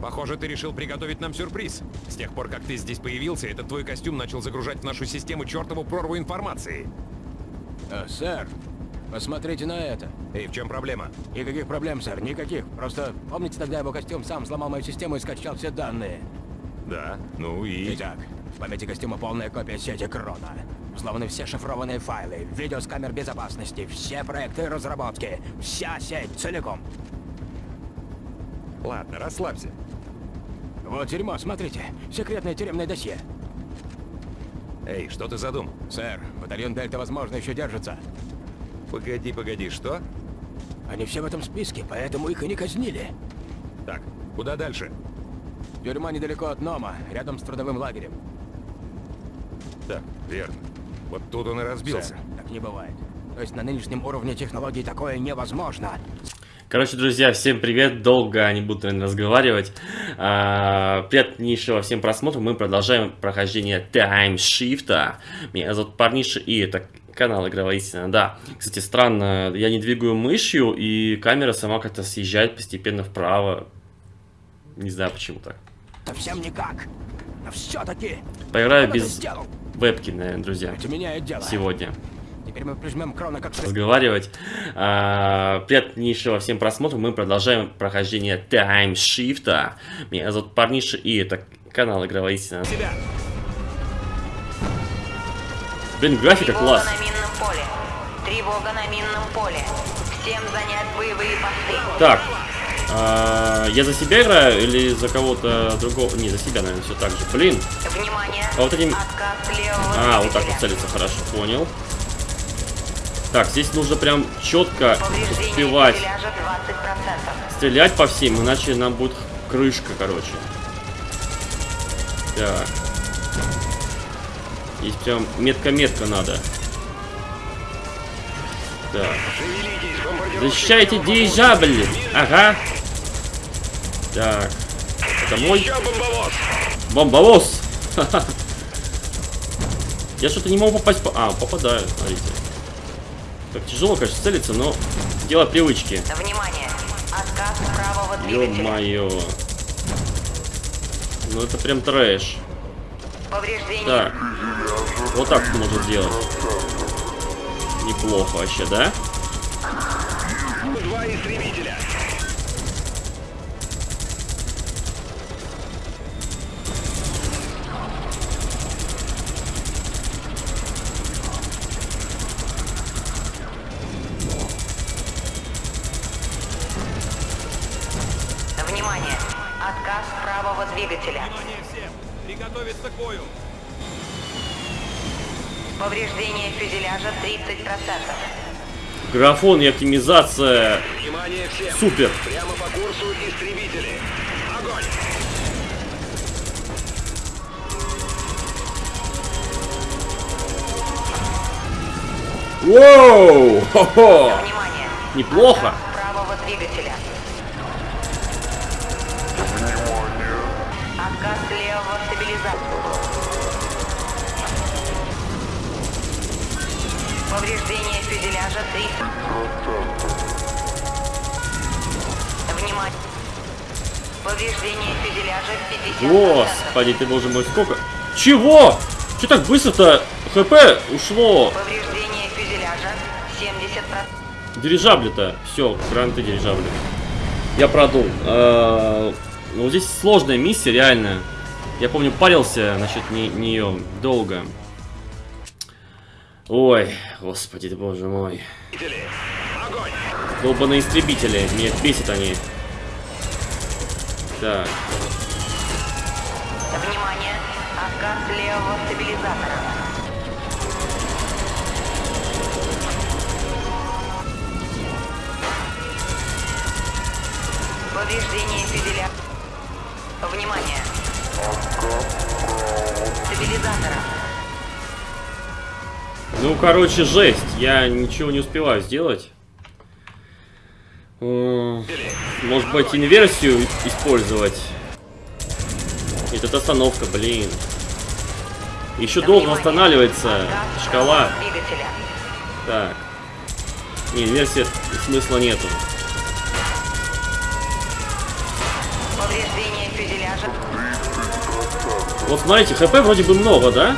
Похоже, ты решил приготовить нам сюрприз. С тех пор, как ты здесь появился, этот твой костюм начал загружать в нашу систему чертову прорву информации. А, сэр, посмотрите на это. И в чем проблема? Никаких проблем, сэр, никаких. Просто помните, тогда его костюм сам сломал мою систему и скачал все данные. Да, ну и... Итак, в памяти костюма полная копия сети Крона. Взломаны все шифрованные файлы, видео с камер безопасности, все проекты и разработки, вся сеть целиком. Ладно, расслабься. Вот дерьмо, смотрите, секретное тюремное досье. Эй, что ты задумал? Сэр, батальон Дельта, возможно, еще держится. Погоди, погоди, что? Они все в этом списке, поэтому их и не казнили. Так, куда дальше? Тюрьма недалеко от Нома, рядом с трудовым лагерем. Так, верно. Вот тут он и разбился. Сэр, так не бывает. То есть на нынешнем уровне технологий такое невозможно. Короче, друзья, всем привет. Долго не буду, наверное, разговаривать. А, приятнейшего всем просмотра. Мы продолжаем прохождение Time Shift. Меня зовут Парниша, и это канал Игровая Истина. Да, кстати, странно, я не двигаю мышью, и камера сама как-то съезжает постепенно вправо. Не знаю, почему так. Совсем никак. Но все-таки. Поиграю без вебки, наверное, друзья, сегодня. Теперь мы прижмем Крона как разговаривать. А, приятнейшего всем просмотра. Мы продолжаем прохождение Time Shift. Меня зовут Парниша, и это канал Игровая Истина. Блин, графика Тревога класс. на минном поле. Тревога на минном поле. Всем занять боевые посты. Так, а, я за себя играю или за кого-то другого? Не, за себя, наверное, все так же. Блин, Внимание! А вот этим- Отказ левого а, вот так вот целиться, хорошо, понял. Так, здесь нужно прям четко успевать фюзеляжа 20%. стрелять по всем, иначе нам будет крышка, короче. Так. Здесь прям метка-метка надо. Так. Защищайте дирижабль! Ага. Так. Это мой бомбовоз! Я что-то не могу попасть по... А, попадаю, смотрите. Так тяжело, конечно, целиться, но дело привычки. Внимание! Отказ правого двигателя. Ё-моё. Ну это прям трэш. Повреждение. Так. Вот так можно сделать. Неплохо вообще, да? Два истребителя! Графон и оптимизация супер. Прямо по курсу истребители! Огонь! Воу! Хо-хо! Неплохо. Господи, ты боже мой, сколько? Чего? Че так быстро-то? ХП ушло. Повреждение фюзеляжа 70%. Дирижабли-то. Все, гранты дирижабли. Я продул. Э, Ну, здесь сложная миссия, реально. Я помню, парился насчет не- нее долго. Ой, господи ты, боже мой. Огонь! Долбаные истребители. Меня бесит они. Так. Внимание! Отказ левого стабилизатора. Повреждение фюзеля. Внимание! Стабилизатора. Ну, короче, жесть. Я ничего не успеваю сделать. М, Может быть, инверсию использовать? Нет, остановка, блин. Еще долго Внимание! восстанавливается шкала. Так. Не, инверсия смысла нету. Вот смотрите, хп вроде бы много, да?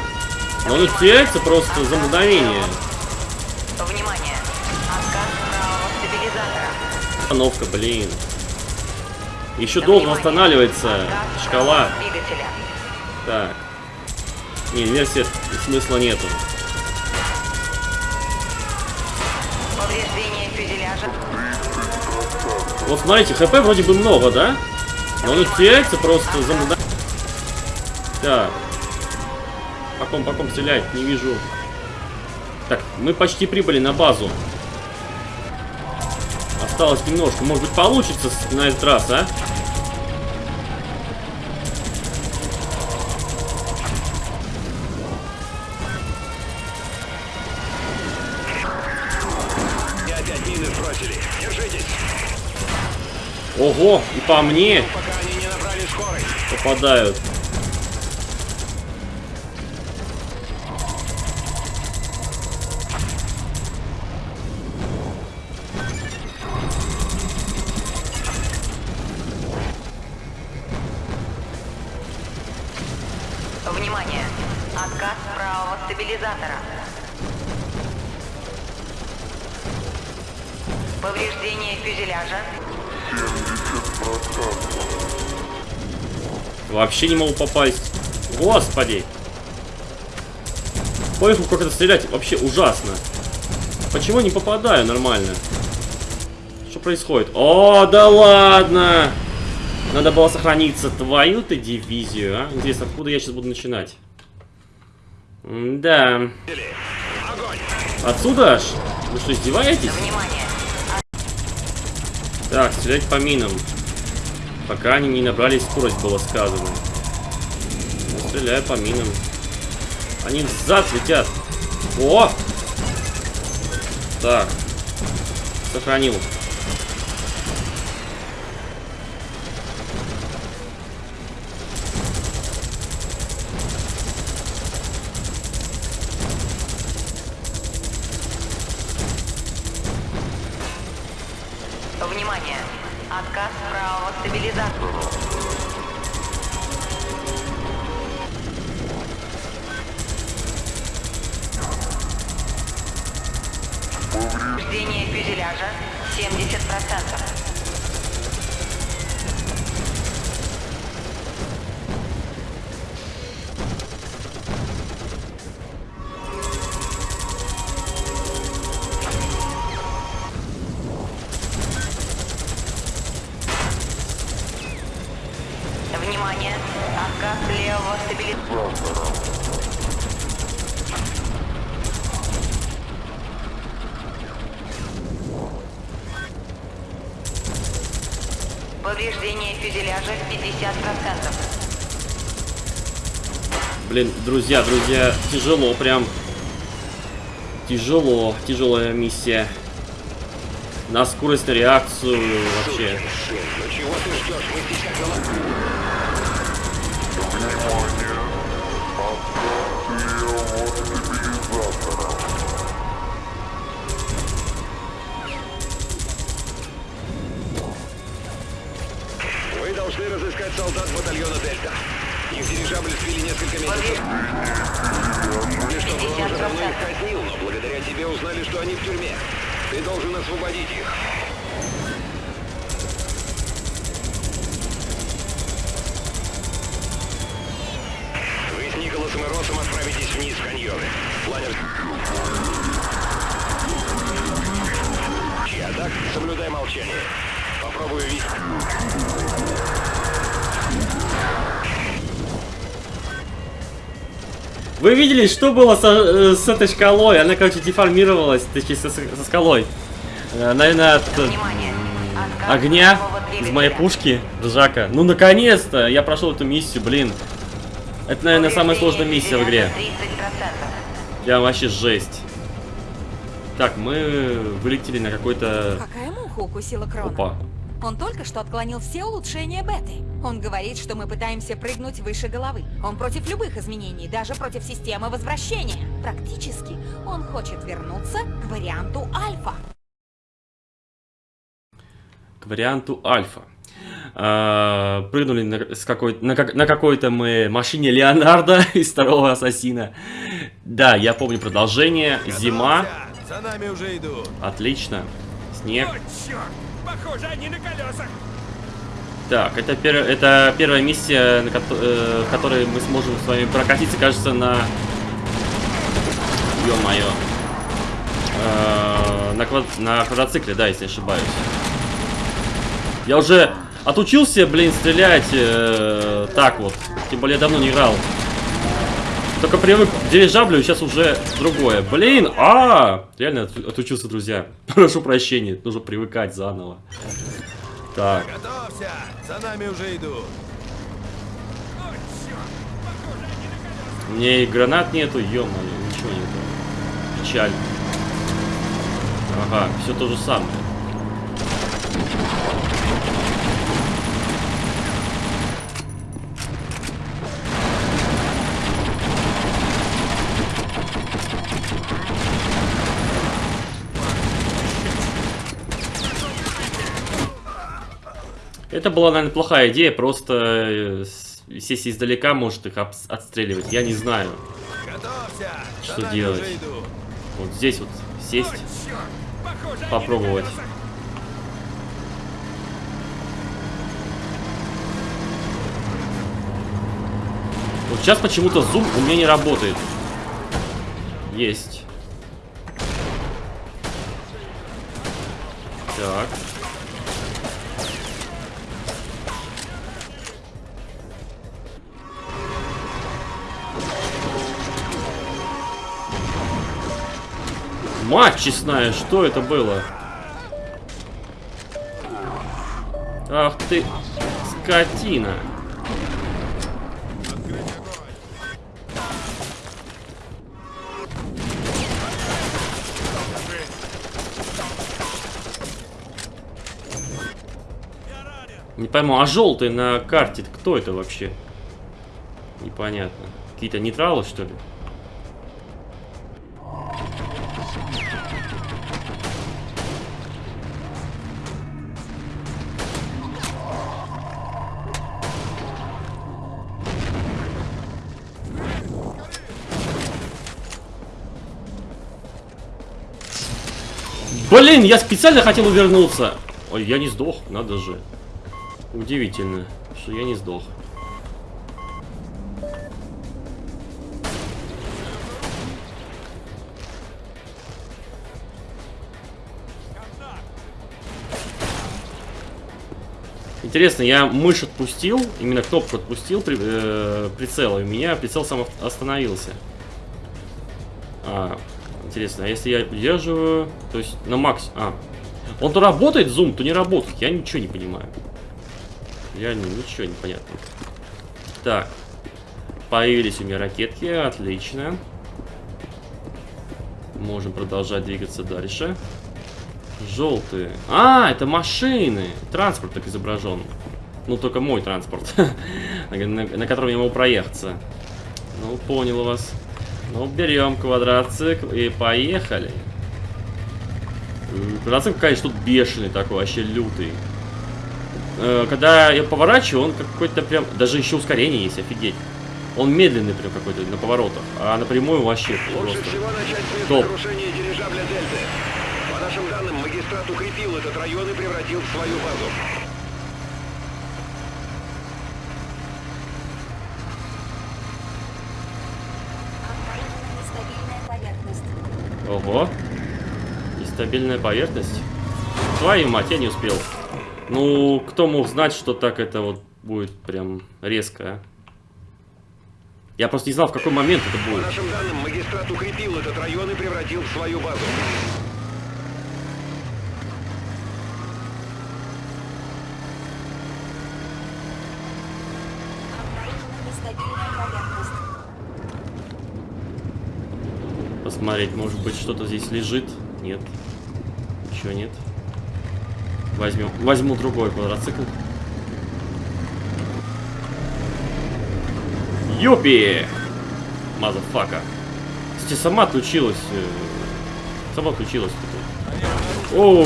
Но он теряется просто за мгновение. Внимание! Остановка, блин. Еще долго восстанавливается шкала. двигателя. Так. Не, инверсия смысла нету. Повреждение фюзеляжа. Вот смотрите, хп вроде бы много, да? Но он теряется просто за. Так. По ком, по ком стрелять? Не вижу. Так, мы почти прибыли на базу. Осталось немножко. Может быть, получится на этот раз, а? Ого, и по мне попадают. Вообще не могу попасть. Господи. Поехал как это стрелять. Вообще ужасно. Почему не попадаю нормально? Что происходит? О, да ладно! Надо было сохраниться. Твою ты дивизию, а? Интересно, откуда я сейчас буду начинать? Да. Огонь! Отсюда аж? Вы что, издеваетесь? Так, стрелять по минам. Пока они не набрали скорость, было сказано. Стреляю по минам. Они взад летят. О! Так. Сохранил. Внимание! Отказ правого стабилизатора. Фюзеляжа 70%. Блин, друзья, друзья, тяжело прям. Тяжело, тяжелая миссия. На скорость, на реакцию вообще. Вы должны разыскать солдат батальона Дельта. Их дирижабль сбили несколько месяцев. И что Брон уже давно их казнил, но благодаря тебе узнали, что они в тюрьме. Ты должен освободить их. Вы видели, что было со- э, с, этой шкалой? Она, короче, деформировалась, точнее, со, со скалой. Э, Наверное, от э, Внимание! Огня из моей пушки Жака. Ну, наконец-то! Я прошел эту миссию, блин. Это, наверное, самая сложная миссия в игре. 30%. Прям вообще жесть. Так, мы вылетели на какой-то... Какая муха укусила Крона? Опа. Он только что отклонил все улучшения беты. Он говорит, что мы пытаемся прыгнуть выше головы. Он против любых изменений, даже против системы возвращения. Практически он хочет вернуться к варианту альфа. К варианту альфа. э, прыгнули на, с какой, на, как- на какой-то мы машине Леонардо из второго Ассасина. Да, я помню продолжение. Зима. За нами уже идут. Отлично. Снег. черт! Похоже, они на колесах! Так, это, пер- это первая миссия, на кото- э, которой мы сможем с вами прокатиться, кажется, на... Ё-моё. Э, на, квад- на квадроцикле, да, если не ошибаюсь. Я уже отучился, блин, стрелять э, так вот. Тем более я давно не играл. Только привык к дирижаблю, сейчас уже другое. Блин, а, реально от- отучился, друзья. Прошу прощения, нужно привыкать заново. Так. Готовься! За нами уже идут. Меня и гранат нету, ё ничего нету. Печаль. Ага, все то же самое. Это была, наверное, плохая идея, просто э, сесть издалека может их отстреливать. Я не знаю. Готовься! Что нами делать? Вот здесь вот сесть, Черт! Похоже, попробовать. Вот сейчас почему-то зум у меня не работает. Есть. Так. Мать честная, что это было? Ах ты, скотина. Не пойму, а желтый на карте кто это вообще? Непонятно. Какие-то нейтралы, что ли? Блин, я специально хотел увернуться. Ой, я не сдох, надо же. Удивительно, что я не сдох. Интересно, я мышь отпустил, именно кнопку отпустил при, э, прицела, и у меня прицел сам остановился. А, интересно, а если я удерживаю, то есть на макс... А, он то работает, зум, то не работает. Я ничего не понимаю. Реально ничего не понятно. Так. Появились у меня ракетки, отлично. Можем продолжать двигаться дальше. Желтые. А, это машины. Транспорт так изображен. Ну, только мой транспорт. на, на- на котором я могу проехаться. Ну, понял вас. Ну, берем квадроцикл и поехали. Квадроцикл, конечно, тут бешеный такой, вообще лютый. Э, Когда я поворачиваю, он какой-то прям... Даже еще ускорение есть, офигеть. Он медленный прям какой-то на поворотах, а напрямую вообще Лучше просто. всего начать Топ. По нашим данным, магистрат укрепил этот район и превратил в свою базу. Ого. Нестабильная поверхность. Твою мать, я не успел. Ну, кто мог знать, что так это вот будет прям резко, а? Я просто не знал, в какой момент это По будет. нашим данным, магистрат укрепил этот район и превратил в свою базу. Посмотреть, может быть, что-то здесь лежит? Нет. Ничего нет. Возьмем, возьму другой квадроцикл. Юпи! Motherfucker. Кстати, сама отключилась. э, Сама отключилась. Оу!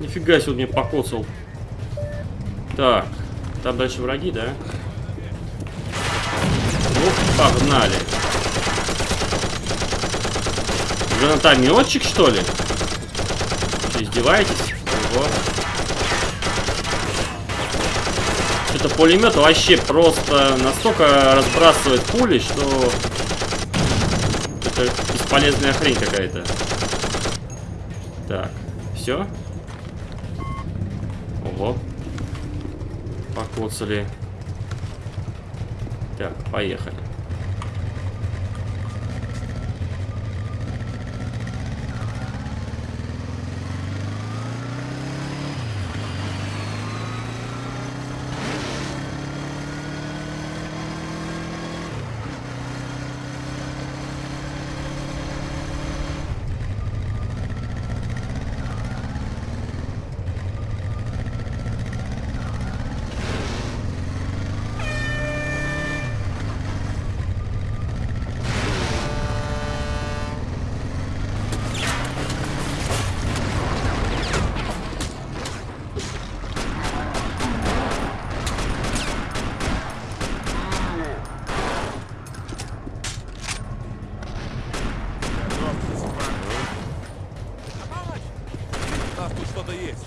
Нифига себе, он меня покоцал. Так, там дальше враги, да? Погнали. Гранатометчик, что ли? Что, издеваетесь? Ого. Что-то пулемет вообще просто настолько разбрасывает пули, что это бесполезная хрень какая-то. Так, все. Ого. Покоцали. Так, поехали. У нас тут что-то есть.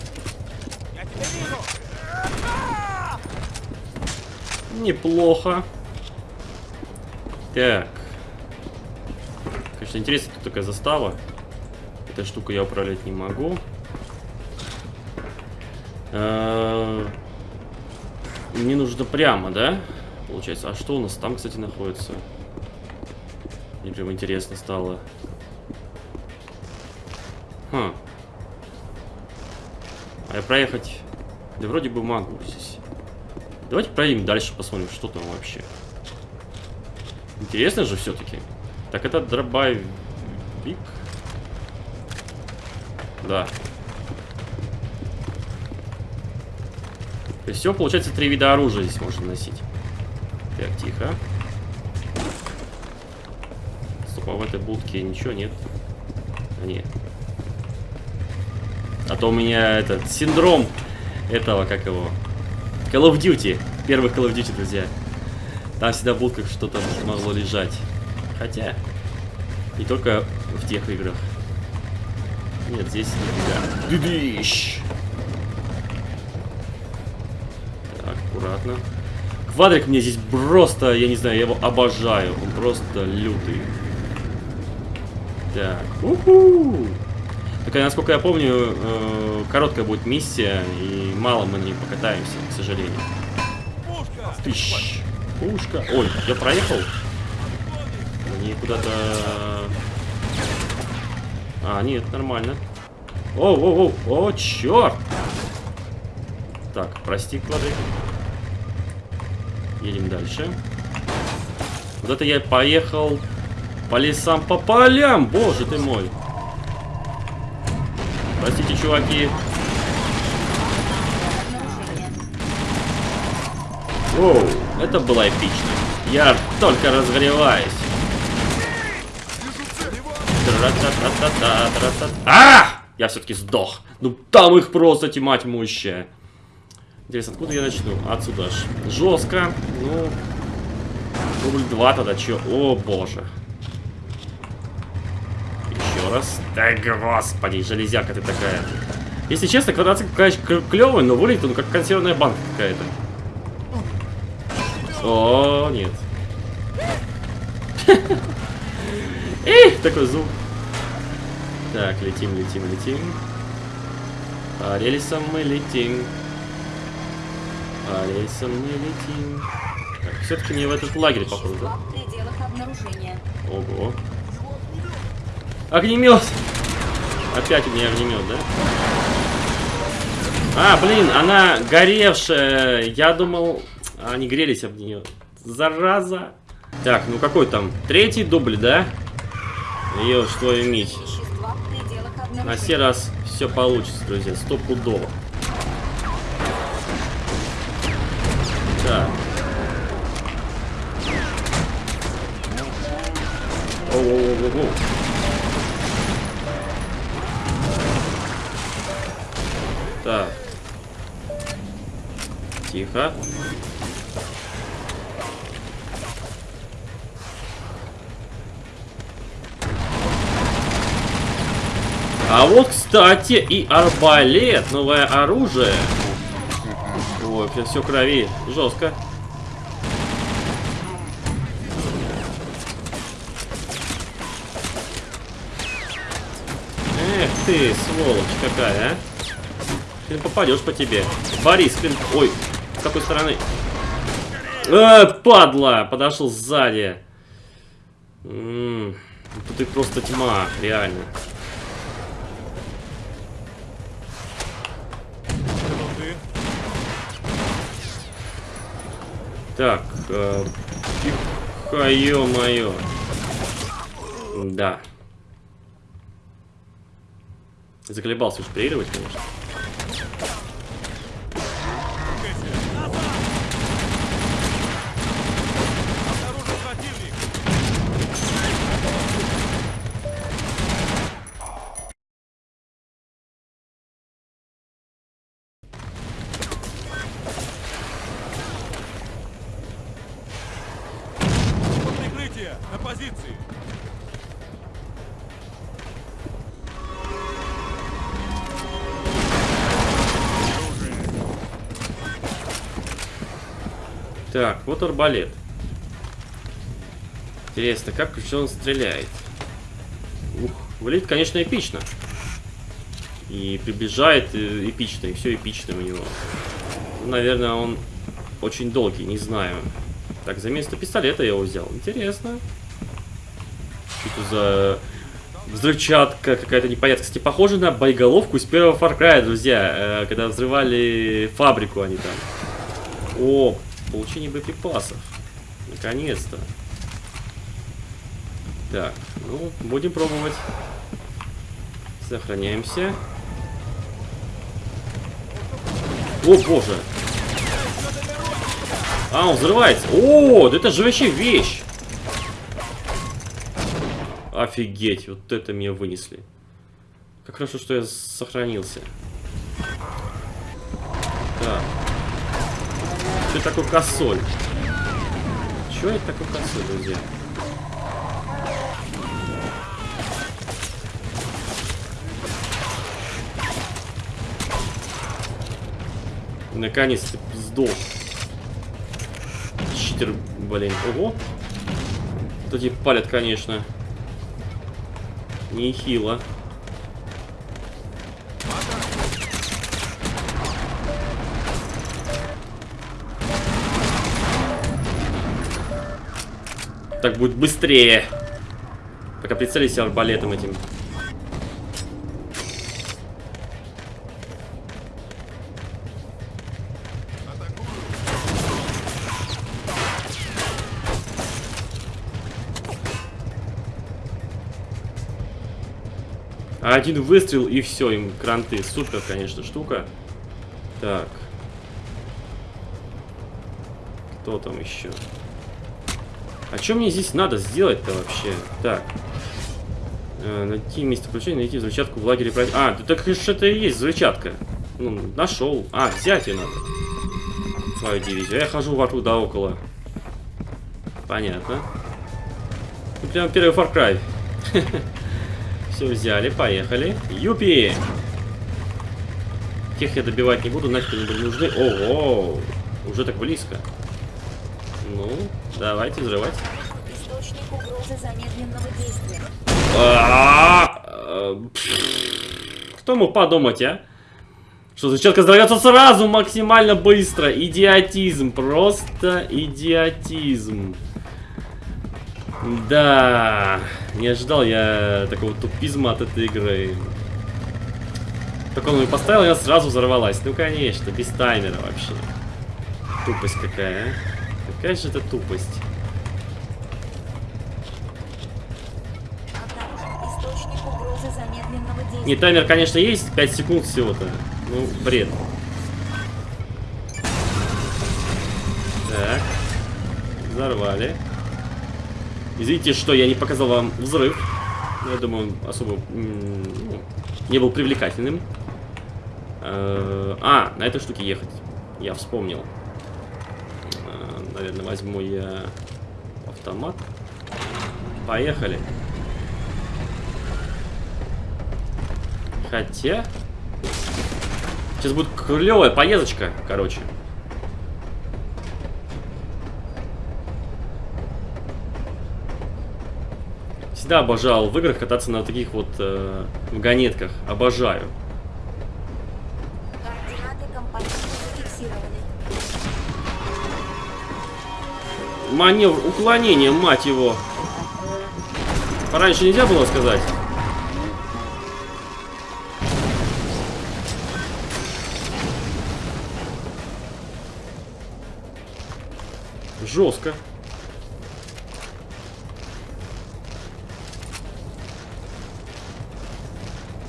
Я тебя вижу! Неплохо. Так. Конечно, интересно, тут такая застава. Эта штука я управлять не могу. А, Мне нужно прямо, да? Получается. А что у нас там, кстати, находится? Мне прям интересно стало. Хм. А я проехать... Да вроде бы могу здесь. Давайте проедем дальше, посмотрим, что там вообще. Интересно же все-таки. Так, это дробовик. Да. То есть все, получается, три вида оружия здесь можно носить. Так, тихо. Стоп, а в этой будке ничего нет? А, нет. А то у меня этот синдром этого, как его, Call of Duty. Первых Call of Duty, друзья. Там всегда в будках что-то могло лежать. Хотя, не только в тех играх. Нет, здесь нифига. Дыдыщ! Так, аккуратно. Квадрик мне здесь просто, я не знаю, я его обожаю. Он просто лютый. Так, уху! Такая, насколько я помню, э, короткая будет миссия, и мало мы не покатаемся, к сожалению. Пушка! Тыщ. Пушка. Ой, я проехал? Они куда-то... А, нет, нормально. О, о, о, о, черт! Так, прости, квадрик. Едем дальше. Вот это я поехал по лесам, по полям, боже ты мой. Простите, чуваки. Воу, это было эпично. Я только разгреваюсь. А! Я все-таки сдох. Ну там их просто тьма тьмущая. Интересно, откуда я начну? Отсюда аж. Жестко. Ну, рубль два тогда чё? О, боже. Еще раз. Да господи, железяка ты такая. Если честно, квадроцикл, конечно, клевый, но выглядит он как консервная банка какая-то. О, нет. Эх, такой звук. Так, летим, летим, летим. По рельсам мы летим. По рельсам мы летим. Так, все-таки не в этот лагерь, обнаружения. Ого. Огнемет! Опять у меня огнемет, да? А, блин, она горевшая. Я думал, они грелись об нее. Зараза. Так, ну какой там? Третий дубль, да? Ее что иметь? На сей раз все получится, друзья. Стопудово. Так. Оу-оу-оу-оу. Так. Тихо. А вот, кстати, и арбалет, новое оружие. Ой, прям все крови, жестко. Эх ты, сволочь какая, а. Ты попадешь по тебе. Борис, блин, ой, с какой стороны? Э, падла, подошел сзади. М -м, тут и просто тьма, реально. Так, э, ё-моё. Да. Заколебался уж проигрывать, конечно. Так, вот арбалет. Интересно, как же он стреляет? Ух, выглядит, конечно, эпично. И приближает э, эпично, и все эпично у него. Наверное, он очень долгий, не знаю. Так, за место пистолета я его взял. Интересно. Что это за взрывчатка какая-то непонятная. Кстати, похоже на боеголовку из первого Far Cry, друзья. э, когда взрывали фабрику они там. О, получение боеприпасов. Наконец-то. Так, ну, будем пробовать. Сохраняемся. О, боже. А, он взрывается. О, да это же вообще вещь. Офигеть, вот это меня вынесли. Как хорошо, что я сохранился. Что такое косоль? Что это такое косоль, друзья? Наконец-то сдох. Читер, блин. Ого. Вот эти палят, конечно. Нехило. Так будет быстрее. Пока прицелись арбалетом этим. Один выстрел и все, им кранты. Супер, конечно, штука. Так. Кто там еще? А что мне здесь надо сделать-то вообще? Так. Э, найти место включения, найти взрывчатку в лагере. А, да так это и есть взрывчатка. Ну, нашел. А, взять ее надо. Свою дивизию. Я хожу вокруг да около. Понятно. Ну, прям первый Far Cry. Все взяли, поехали. Юпи! Тех я добивать не буду, нафиг они были нужны. Ого! Уже так близко. Ну, давайте взрывать. Источник угрозы замедленного действия. А, э, Кто мог подумать, а? Что зачатка взорвется сразу максимально быстро. Идиотизм. Просто идиотизм. Да. Не ожидал я такого тупизма от этой игры. Только он ее поставил, и она сразу взорвалась. Ну, конечно, без таймера вообще. Тупость какая, а? Какая же это тупость? Не, таймер, конечно, есть, 5 секунд всего-то. Ну, бред. Так. Взорвали. Извините, что я не показал вам взрыв. Я думаю, он особо ну, не был привлекательным. Э, А, на этой штуке ехать. Я вспомнил. Наверное, возьму я автомат. Поехали. Хотя... Сейчас будет клевая поездочка, короче. Всегда обожал в играх кататься на таких вот э, вагонетках. Обожаю. Маневр уклонения, мать его. Пораньше нельзя было сказать. Жестко.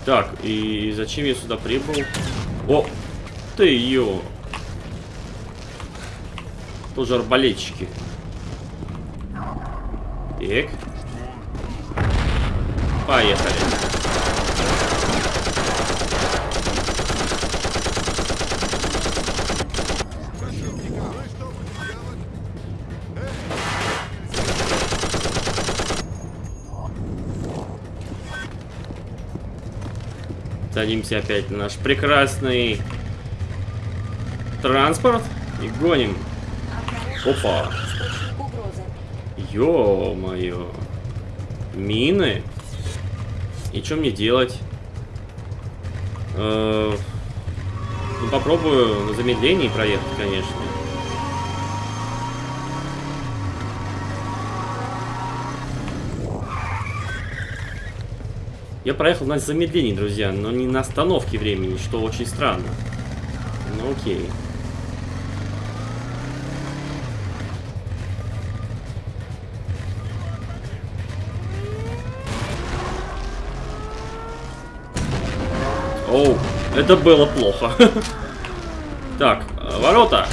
Так, и зачем я сюда прибыл? О, ты ё. Тоже арбалетчики. Так. Поехали. Садимся опять на наш прекрасный транспорт и гоним. Опа. Ё-моё. Мины? И что мне делать? Э, ну, попробую на замедлении проехать, конечно. Я проехал на замедлении, друзья, но не на остановке времени, что очень странно. Ну окей. Это было плохо. Так, э, ворота.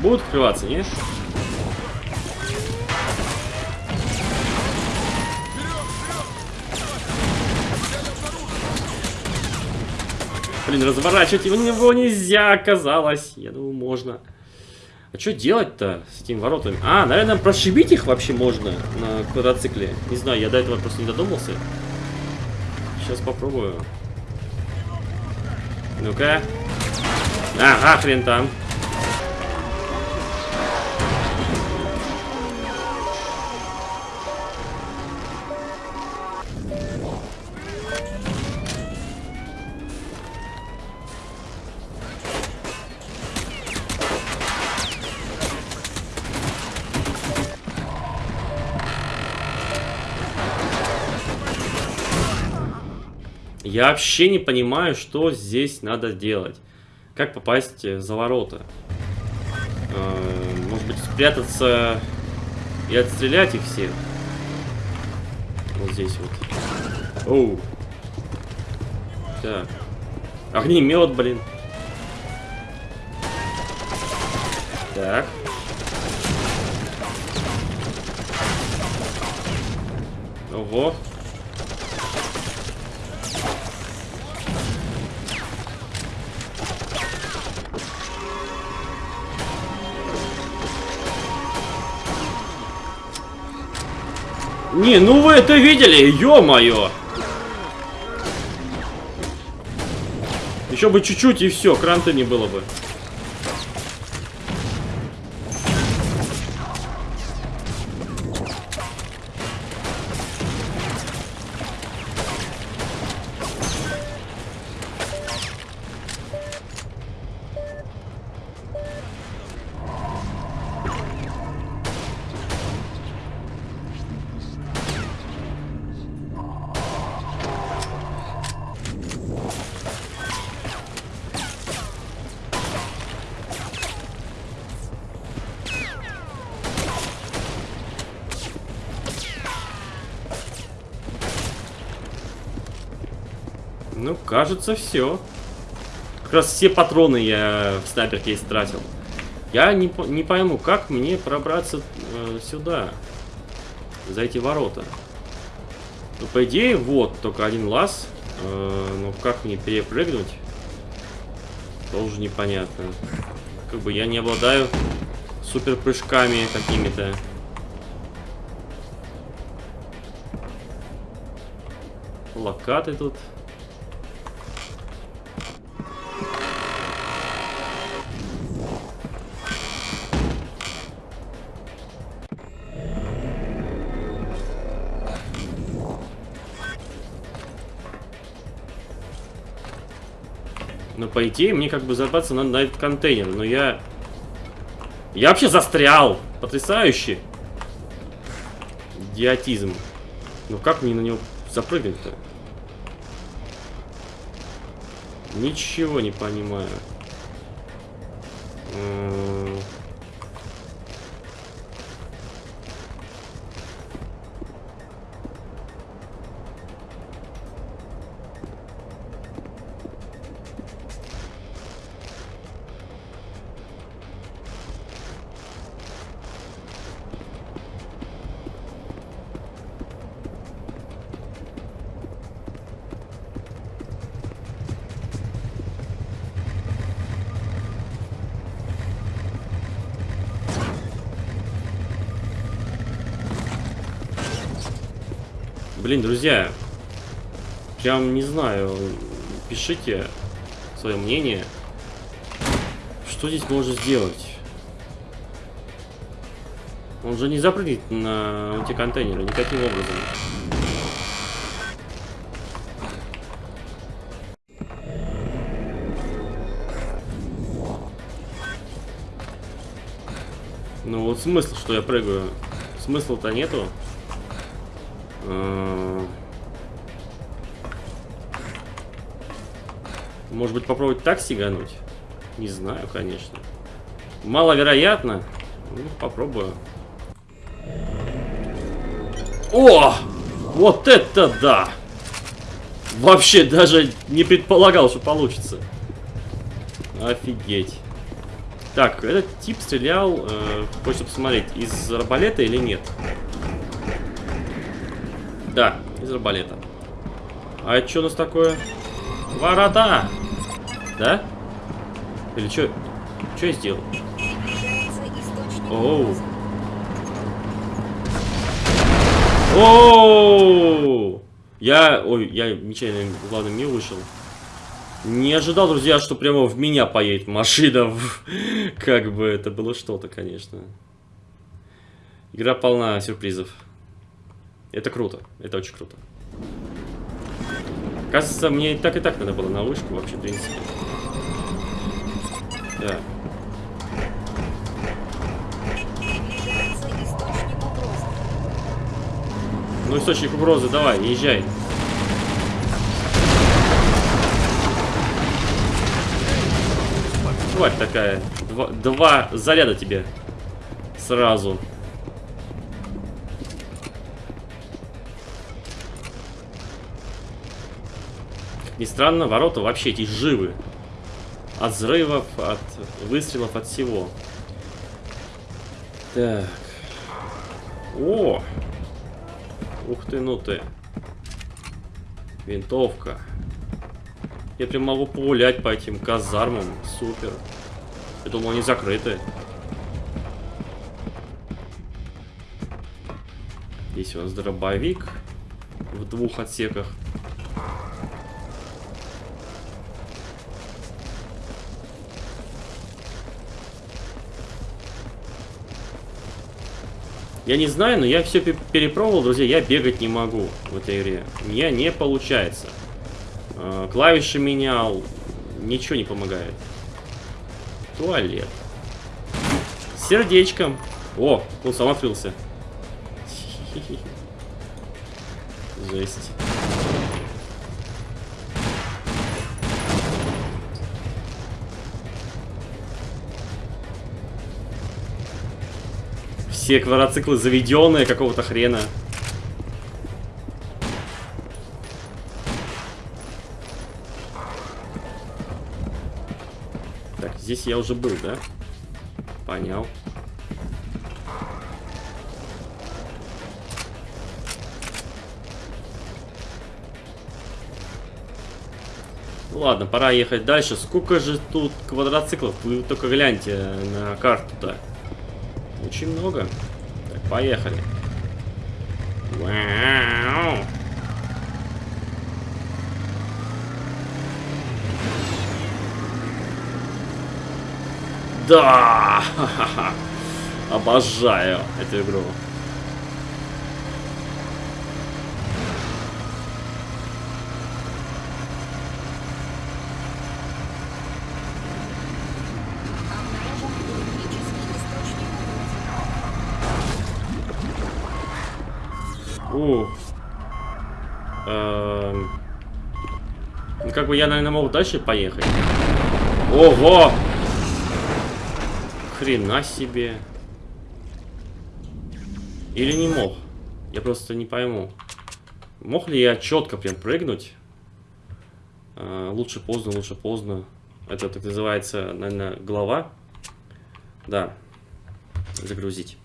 Будут открываться, нет? Блин, разворачивать его него нельзя оказалось. Я думаю, можно. А что делать-то с этими воротами? А, наверное, прошибить их вообще можно на квадроцикле. Не знаю, я до этого просто не додумался. Сейчас попробую. Ну-ка. Ага, хрен там. Я вообще не понимаю, что здесь надо делать. Как попасть э, за ворота? Э, Может быть, спрятаться и отстрелять их всех? Вот здесь вот. Оу. Так. Огнемет, блин. Так. Ого. Не, ну вы это видели, ё-моё! Еще бы чуть-чуть и все, кранта не было бы. Кажется, все. Как раз все патроны я в снайперке истратил. Я не, не пойму, как мне пробраться э, сюда, за эти ворота. Ну, по идее, вот, только один лаз. Э, ну, как мне перепрыгнуть? Тоже непонятно. Как бы я не обладаю супер прыжками какими-то. Локаты тут. Ну, по идее, мне как бы забраться надо на этот контейнер, но я... Я вообще застрял! Потрясающе! Идиотизм. Ну как мне на него запрыгнуть-то? Ничего не понимаю. М, Блин, друзья, прям не знаю, пишите свое мнение, что здесь можно сделать. Он же не запрыгнет на эти контейнеры никаким образом. Ну вот смысл, что я прыгаю. Смысла-то нету. Э, Может быть попробовать так сигануть? Не знаю, конечно. Маловероятно. Ну, попробую. О! Вот это да! Вообще даже не предполагал, что получится. Офигеть. Так, этот тип стрелял, э, хочется посмотреть, из арбалета или нет? Да, из арбалета. А это что у нас такое? Ворота! Да? Или что? Что я сделал? Оу. Оу! Я, ой, я нечаянно, главное, не вышел. Не ожидал, друзья, что прямо в меня поедет машина. Как бы это было что-то, конечно. Игра полна сюрпризов. Это круто, это очень круто. Кажется, мне и так и так надо было на вышку вообще, в принципе. Да. Ну, источник угрозы, давай, езжай. Тварь такая. Два, два заряда тебе. Сразу. Ни странно, ворота вообще эти живы. От взрывов, от выстрелов, от всего. Так. О! Ух ты, ну ты. Винтовка. Я прям могу погулять по этим казармам. Супер. Я думал, они закрыты. Здесь у нас дробовик в двух отсеках. Я не знаю, но я все перепробовал, друзья, я бегать не могу в этой игре. Меня не получается. Э, Клавиши менял, ничего не помогает. Туалет. Сердечком. О, он сам открылся. Жесть. Все квадроциклы заведенные какого-то хрена. Так, здесь я уже был, да? Понял. Ладно, пора ехать дальше. Сколько же тут квадроциклов? Вы только гляньте на карту-то. Очень много. Так, поехали. Вау. Да! Обожаю эту игру. Обнаружен электрический источник угрозы. У. Эм. Ну, как бы я, наверное, мог дальше поехать. Ого! Хрена себе. Или не мог? Я просто не пойму. Мог ли я четко прям прыгнуть? Э, лучше поздно, лучше поздно. Это так называется, наверное, глава. Да. Загрузить.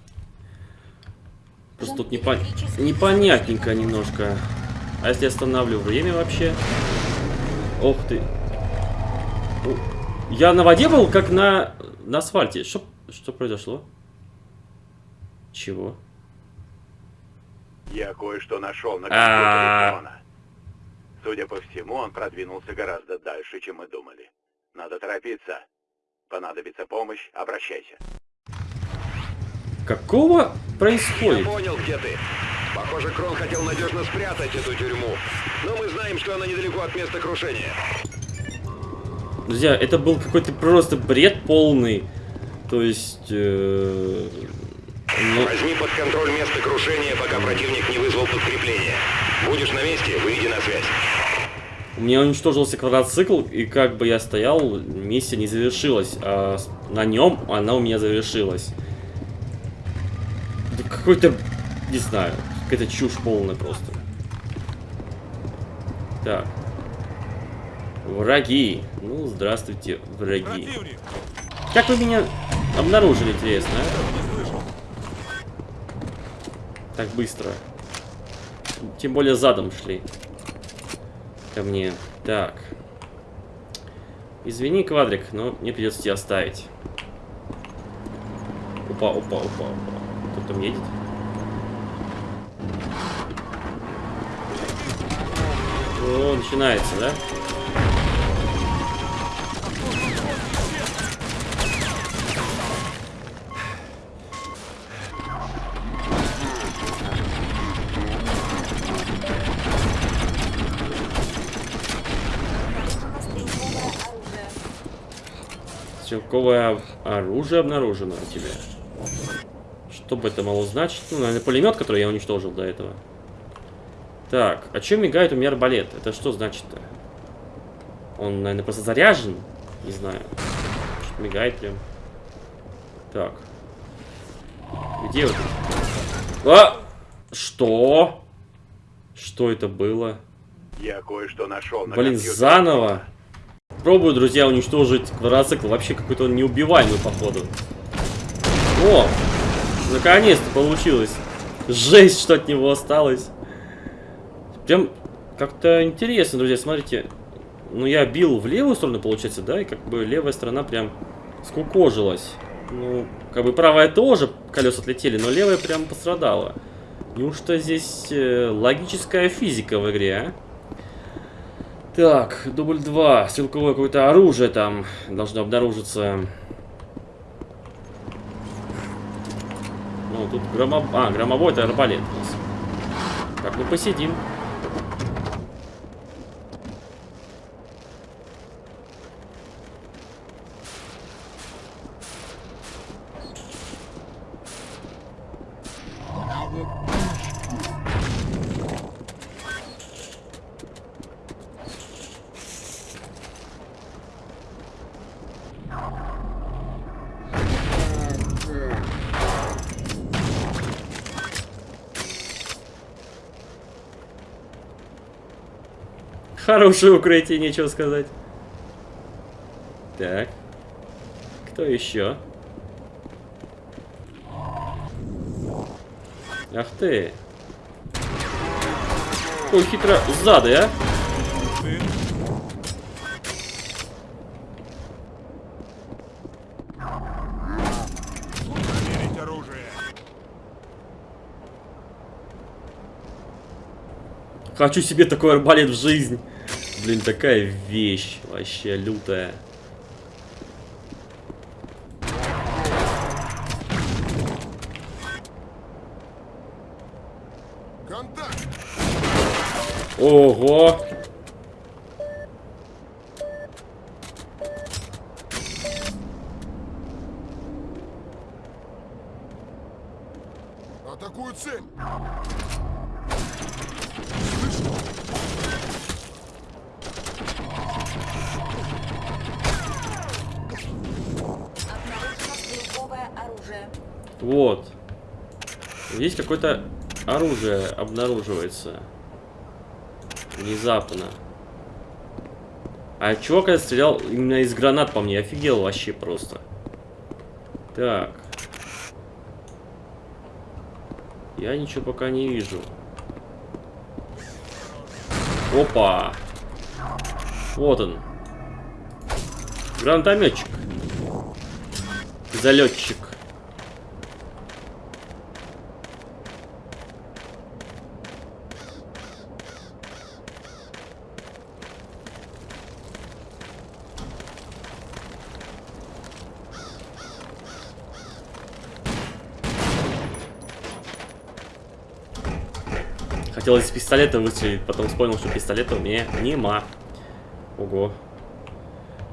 Просто тут непон... непонятненько немножко. А если останавливаю время вообще? Ох ты. О, Я на воде был, как на, на асфальте. Что, что произошло? Чего? Я кое-что нашел на А. компьютере Крона. Судя по всему, он продвинулся гораздо дальше, чем мы думали. Надо торопиться. Понадобится помощь, обращайся. Какого Я происходит? понял, где ты. Похоже, Крон хотел надежно спрятать эту тюрьму. Но мы знаем, что она недалеко от места крушения. Друзья, это был какой-то просто бред полный. То есть... э, ну, Возьми под контроль место крушения, пока противник не вызвал подкрепление. Будешь на месте, выйди на связь. у меня уничтожился квадроцикл, и как бы я стоял, миссия не завершилась. А на нем она у меня завершилась. Да Какой-то, не знаю, какая-то чушь полная просто. Так. Враги. Ну, здравствуйте, враги. Как вы меня обнаружили, интересно, а? Так быстро. Тем более задом шли. Ко мне. Так. Извини, квадрик, но мне придется тебя оставить. Опа, опа, опа, опа. Кто там едет? О, начинается, да? Стрелковое оружие. Обнаружено у тебя. Что бы это могло значить? Ну, наверное, пулемет, который я уничтожил до этого. Так, а чем мигает у меня арбалет? Это что значит-то? Он, наверное, просто заряжен? Не знаю. Что-то мигает прям. Так. Где вот? А! Что? Что это было? Я кое-что нашел на Блин, компьютере заново. Пробую, друзья, уничтожить квадроцикл. Вообще какой-то он неубиваемый, походу. О! Наконец-то получилось. Жесть, что от него осталось. Прям как-то интересно, друзья, смотрите. Ну, я бил в левую сторону, получается, да? И как бы левая сторона прям скукожилась. Ну, как бы правая тоже колеса отлетели, но левая прям пострадала. Неужто здесь э, логическая физика в игре, а? Так, дубль 2. Стрелковое какое-то оружие там должно обнаружиться. Ну, тут громоб... А, громовой это арбалет у нас. Так, ну посидим. Хорошее укрытие, нечего сказать. Так. Кто еще? Ах ты. Ой, хитро. Сзади, а? Хочу себе такой арбалет в жизнь. Блин, такая вещь. Вообще лютая. Ого! Атакую цель! Обнаружено стрелковое оружие. Вот. Здесь какое-то оружие обнаруживается. Внезапно. А чувак когда стрелял именно из гранат по мне, офигел вообще просто. Так. Я ничего пока не вижу. Опа. Вот он. Гранатометчик. Залетчик. Хотел из пистолета выстрелить, потом вспомнил, что пистолета у меня нема. Ого.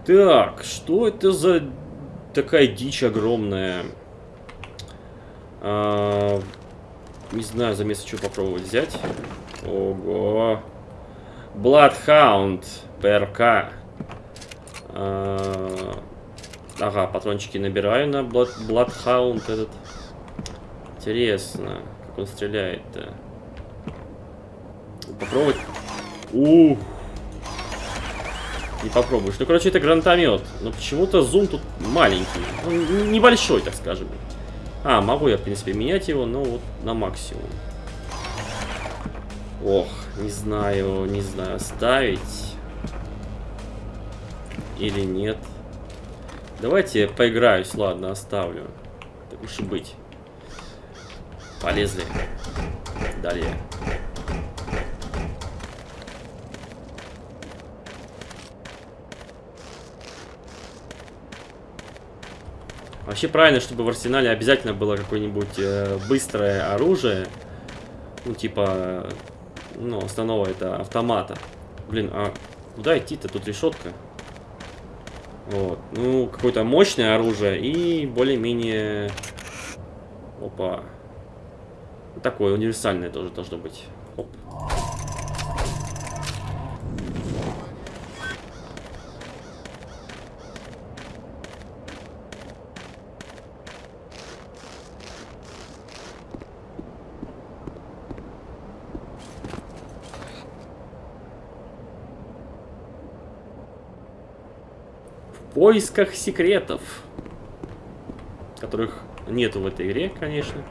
Так, что это за такая дичь огромная? А, не знаю, за место что попробовать взять. Ого. Bloodhound ПРК. А, ага, патрончики набираю на Blood, Bloodhound этот. Интересно, как он стреляет-то. Попробовать. Ух. Не попробуешь. Ну, короче, это гранатомет. Но почему-то зум тут маленький. Он небольшой, так скажем. А, могу я, в принципе, менять его, но вот на максимум. Ох, не знаю, не знаю, ставить или нет. Давайте поиграюсь, ладно, оставлю. Так уж и быть. Полезли. Далее. Вообще правильно, чтобы в арсенале обязательно было какое-нибудь э, быстрое оружие. Ну, типа, ну, основного это автомата. Блин, а куда идти-то? Тут решетка. Вот. Ну, какое-то мощное оружие и более-менее... Опа. Такое универсальное тоже должно быть. Оп. В поисках секретов. Которых нету в этой игре, конечно.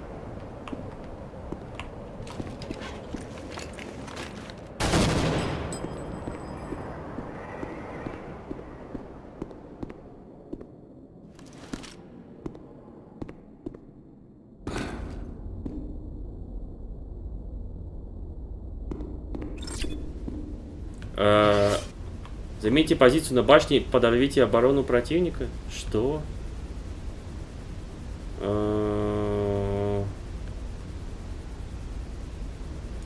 Э, Займите позицию на башне, подорвите оборону противника. Что? Э,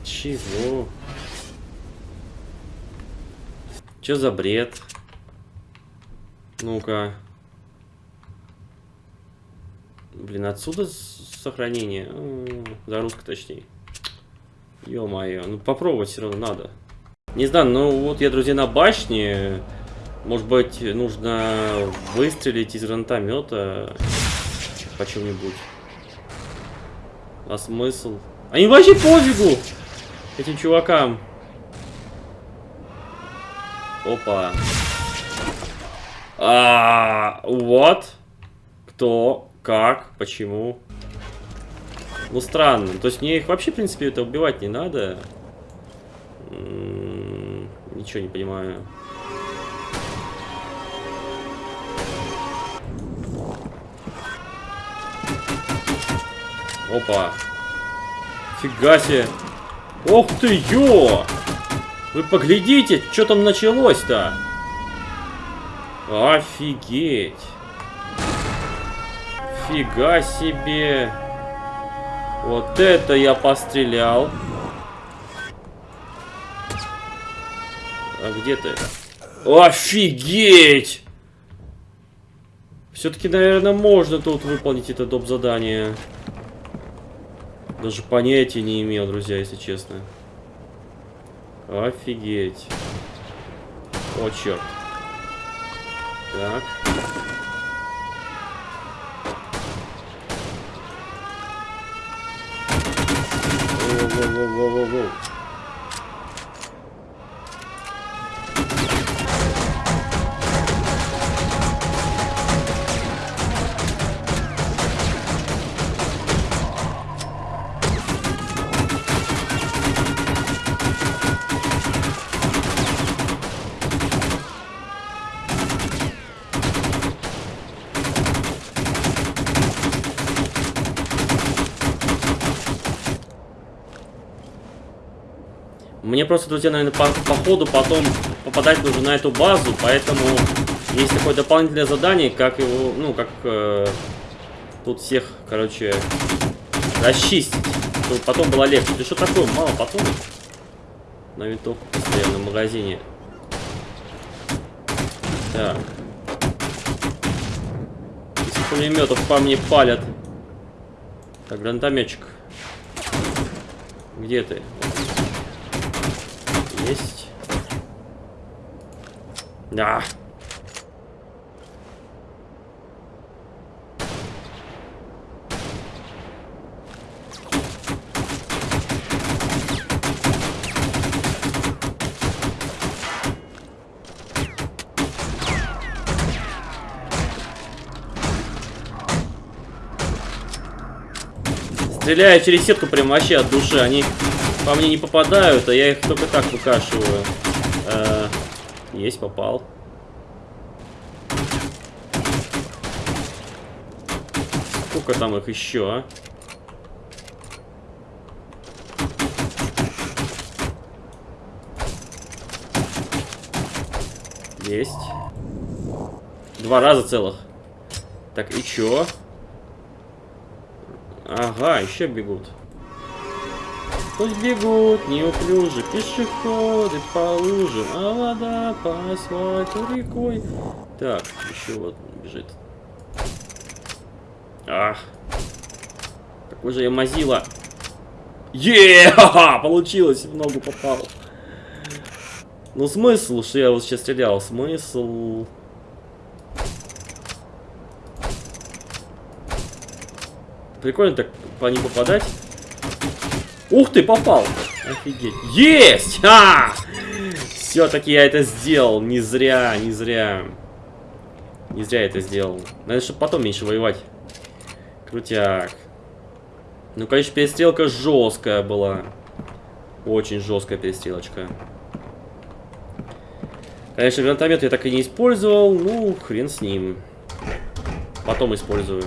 Чего? Че за бред? Ну-ка. Блин, отсюда сохранение. М, Загрузка точнее. Ё-моё, ну попробовать все равно надо. Не знаю, ну вот я, друзья, на башне. Может быть, нужно выстрелить из гранатомета по чем-нибудь. А смысл? Они вообще пофигу этим чувакам. Опа. А, вот. Кто? Как? Почему? Ну, странно. То есть мне их вообще, в принципе, это убивать не надо. М, Ничего не понимаю. Опа. Фига себе. Ох ты, ё! Вы поглядите, что там началось-то? Офигеть. Фига себе. Вот это я пострелял. А где ты? Офигеть! Все-таки, наверное, можно тут выполнить это доп. задание. Даже понятия не имел, друзья, если честно. Офигеть. О, черт. Так. Просто, друзья, наверное, по, по ходу потом попадать нужно на эту базу, поэтому есть такое дополнительное задание, как его, ну, как э, тут всех, короче, расчистить, чтобы потом было легче. Ты что такое, мало патронов? На винтовку постоянно в магазине. Так. Из пулеметов по мне палят. Так, гранатометчик. Где ты? Есть. Да. Стреляю через сетку прям вообще от души. Они по мне не попадают, а я их только так выкашиваю. Э, есть, попал. Сколько там их еще, а? Есть. Два раза целых. Так, и чё? Ага, еще бегут. Пусть бегут неуклюже пешеходы по лужам, а вода по асфальту рекой. Так, еще вот бежит. Ах. Какой же я мазила. е Получилось, в ногу попал. Ну смысл, что я вот сейчас стрелял? Смысл... Прикольно так по ним попадать. Ух ты, попал! Офигеть. Есть! А! Все-таки я это сделал. Не зря, не зря. Не зря это сделал. Надо, чтобы потом меньше воевать. Крутяк. Ну, конечно, перестрелка жесткая была. Очень жесткая перестрелочка. Конечно, гранатомет я так и не использовал. Ну, хрен с ним. Потом использую.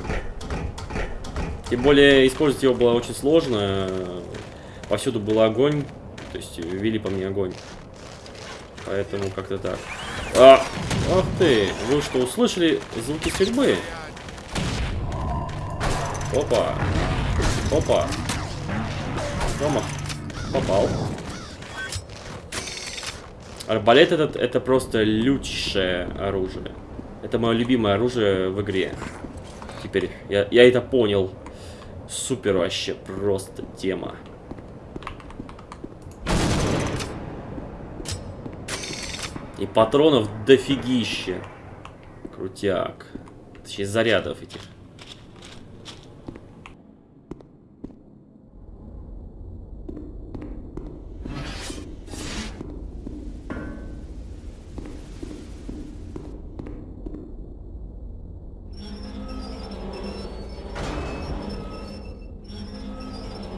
Тем более, использовать его было очень сложно. Повсюду был огонь. То есть, вели по мне огонь. Поэтому как-то так. А, ах ты! Вы что, услышали звуки стрельбы? Опа! Опа! Рома, попал. Арбалет этот, это просто лютейшее оружие. Это мое любимое оружие в игре. Теперь я, я это понял. Супер вообще, просто тема. И патронов дофигища. Крутяк. Точнее, зарядов этих.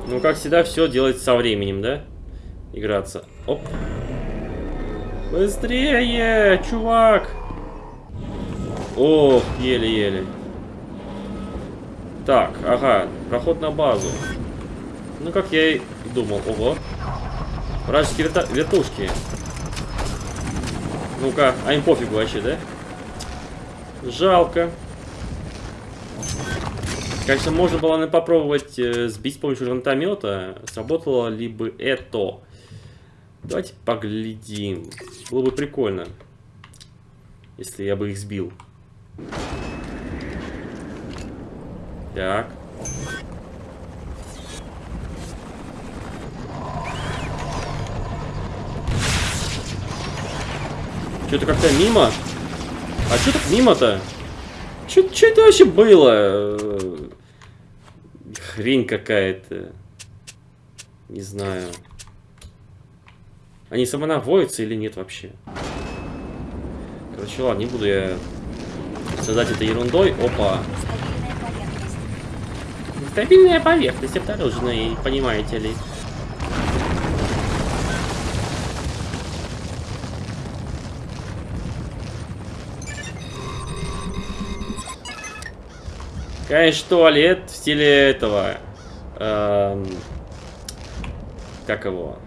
Ну, как всегда, все делается со временем, да? Играться. Оп. Быстрее, чувак! Ох, еле-еле. Так, ага, проход на базу. Ну, как я и думал. Ого. Вражеские верта вертушки. Ну-ка, а им пофигу вообще, да? Жалко. Конечно, можно было попробовать э, сбить с помощью гранатомета. Сработало ли бы это? Давайте поглядим. Было бы прикольно, если я бы их сбил. Так. Что-то как-то мимо. А что так мимо-то? Что это вообще было? Хрень какая-то. Не знаю. Они самонаводятся или нет вообще? Короче, ладно, не буду я создать это ерундой. Опа. Стабильная поверхность. Обнаружена, понимаете ли. Конечно, туалет в стиле этого. эм, как его?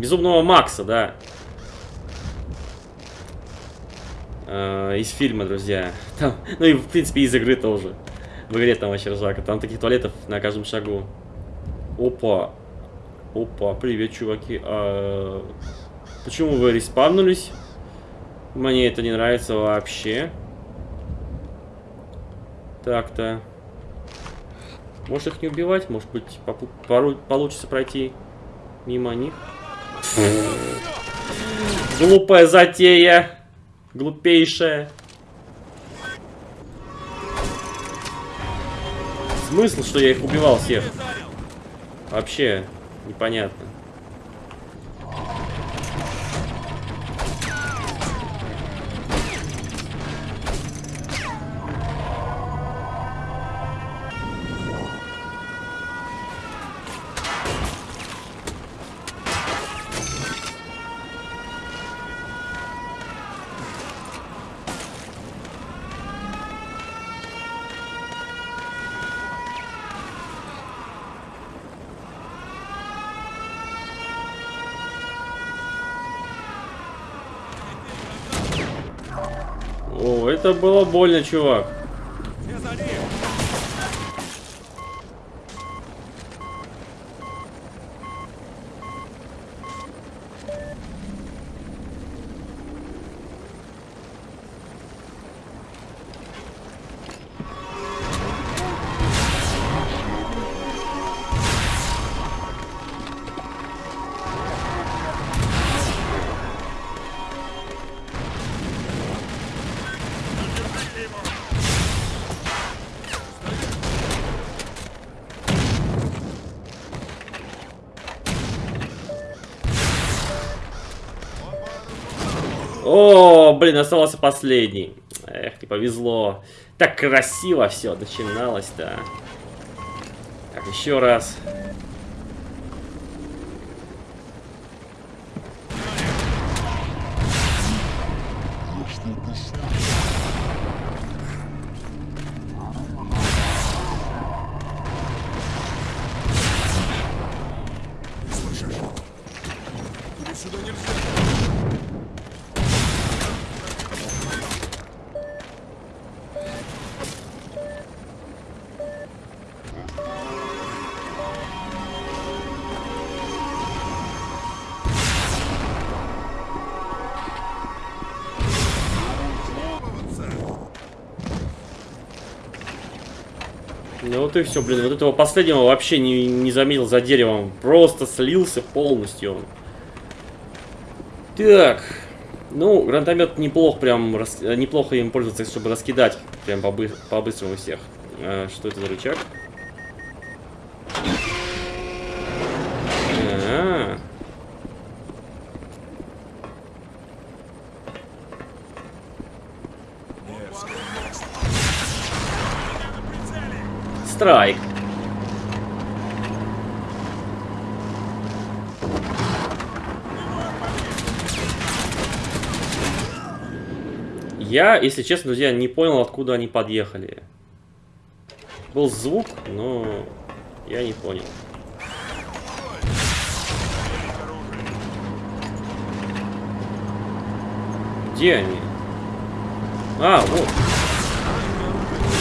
Безумного Макса, да. Э, из фильма, друзья. Там, ну и, в принципе, из игры тоже. В игре там вообще ржака. Там таких туалетов на каждом шагу. Опа. Опа, привет, чуваки. А, почему вы респавнулись? Мне это не нравится вообще. Так-то. Может их не убивать? Может быть, получится пройти мимо них? Глупая затея. Глупейшая. Смысл, что я их убивал всех? Вообще непонятно. Было больно, чувак. Блин, остался последний. Эх, не повезло. Так красиво все начиналось-то. Так, еще раз. Вот и все, блин. Вот этого последнего вообще не, не заметил за деревом. Просто слился полностью он. Так. Ну, гранатомет неплох, прям рас- э, неплохо им пользоваться, чтобы раскидать прям побы- по-быстрому всех. А, что это за рычаг? А. Страйк. Я, если честно, друзья, не понял, откуда они подъехали. Был звук, но я не понял. Где они? А, вот.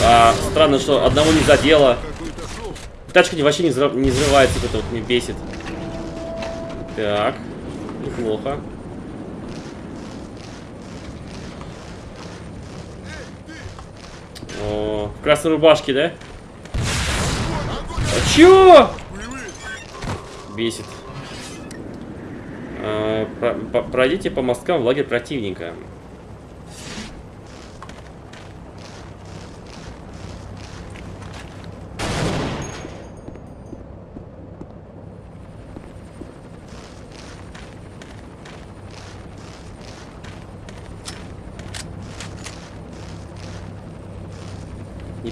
А, странно, что одного не задело. Тачка вообще не, взрыв- не взрывается, это вот мне бесит. Так, неплохо. О, в красной рубашке, да? А чё? Бесит. А, пройдите по мосткам в лагерь противника.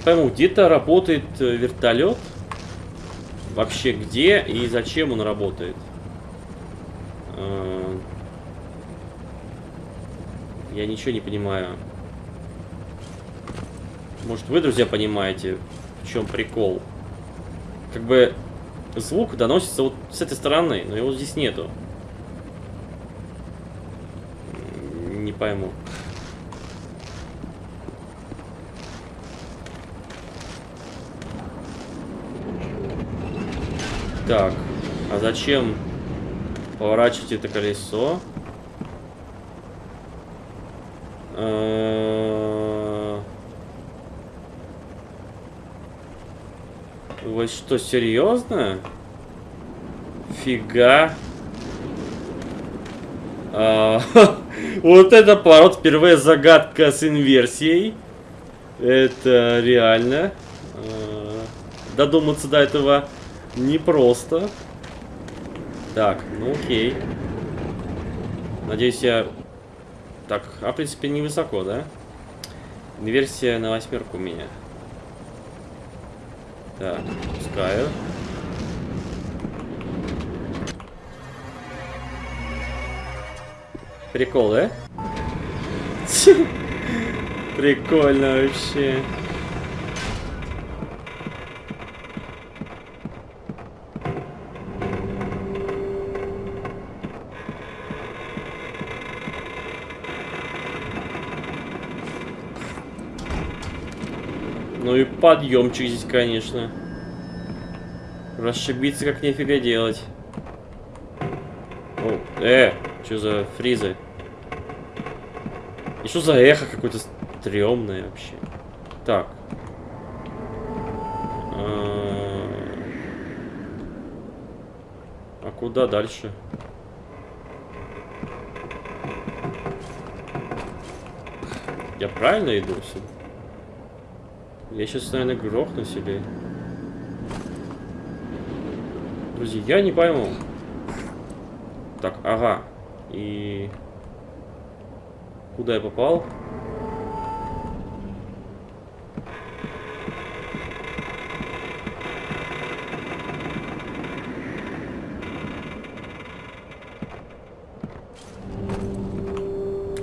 Пойму, где-то работает э, вертолет? Вообще где и зачем он работает? Э, Я ничего не понимаю. Может вы, друзья, понимаете, в чем прикол? Как бы звук доносится вот с этой стороны, но его здесь нету. Не пойму. Так, а зачем поворачивать это колесо? Вы что, серьезно? Фига. Вот это поворот, впервые загадка с инверсией. Это реально. Додуматься до этого непросто. Так, ну окей. Надеюсь, я... Так, а в принципе невысоко, да? Инверсия на восьмерку у меня. Так, пускаю. Прикол, да? Прикольно вообще. Подъемчик здесь, конечно. Расшибиться как нифига делать. О, э, что за фризы? И что за эхо какое-то стрёмное вообще? Так. А а куда дальше? Я правильно иду сюда? Я сейчас, наверное, грохнусь или... Друзья, я не пойму. Так, ага. И... Куда я попал?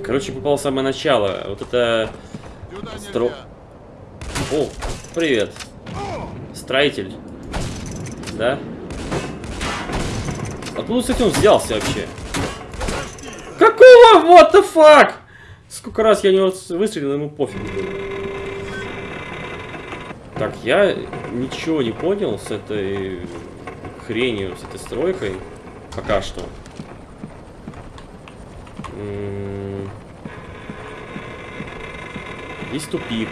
Короче, попал в самое начало. Вот это... Стро... О, привет. Строитель. Да? Откуда, кстати, он взялся вообще? Какого? What the fuck? Сколько раз я не выстрелил, ему пофиг. Так, я ничего не понял с этой хренью, с этой стройкой. Пока что. М, Есть тупик.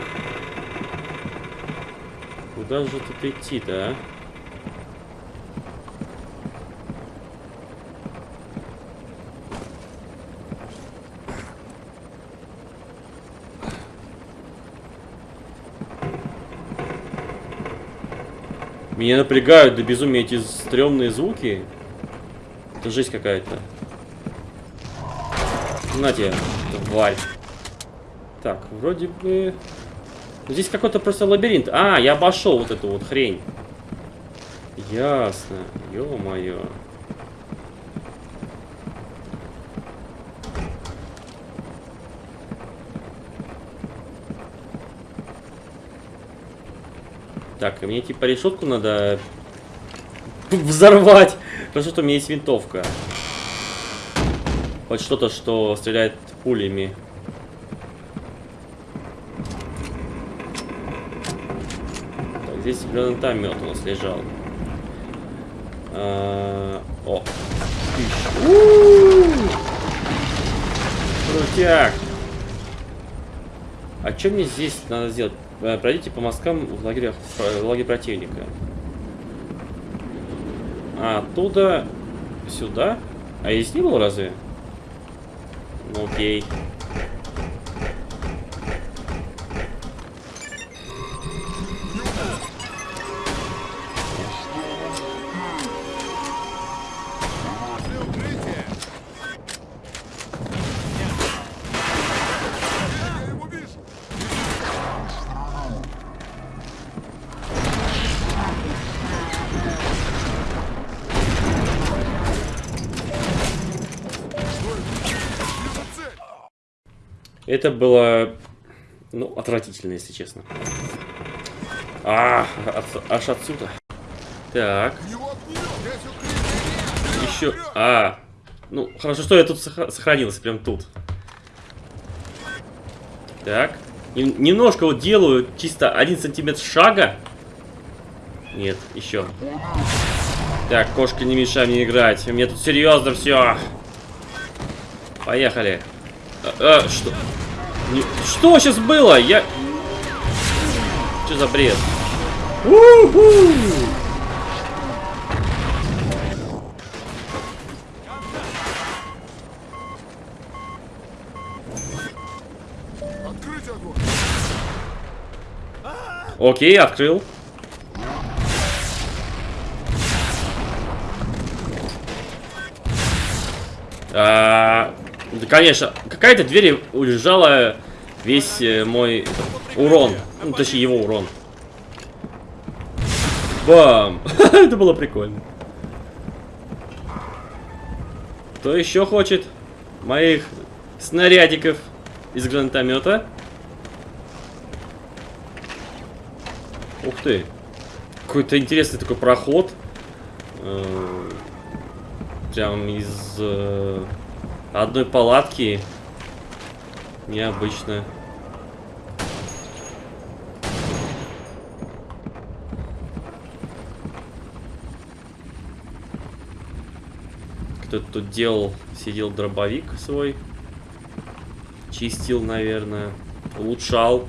Куда же тут идти-то, а? Меня напрягают до безумия эти стрёмные звуки. Это жесть какая-то. На тебе, тварь. Так, вроде бы... Здесь какой-то просто лабиринт. А, я обошел вот эту вот хрень. Ясно. Ё-моё. Так, мне типа решетку надо взорвать. Потому что у меня есть винтовка. Хоть что-то, что стреляет пулями. Здесь гранатомет у нас лежал. А, О. У-у-у! Крутяк. А что мне здесь надо сделать? Э, Пройдите по мосткам в лагерях, в лагере противника. А, оттуда сюда? А здесь не был разве? Ну окей. Это было, ну, отвратительно, если честно. А, от- аж отсюда. Так. Еще, а, ну, хорошо, что я тут сох- сохранился, прям тут. Так. Нем- немножко вот делаю, чисто один сантиметр шага. Нет, еще. Так, кошка, не мешай мне играть. Меня тут серьезно все. Поехали. А, а, что? Не- что сейчас было? Я... Что за бред? У-ху! Окей, открыл. А, да, конечно, какая-то дверь удержала весь э, мой урон. Ну, точнее, его урон. Бам! Это было прикольно. Кто еще хочет моих снарядиков из гранатомета? Ух ты. Какой-то интересный такой проход. Э, Прям из э, одной палатки. Необычно. Кто-то тут делал, сидел дробовик свой. Чистил, наверное. Улучшал.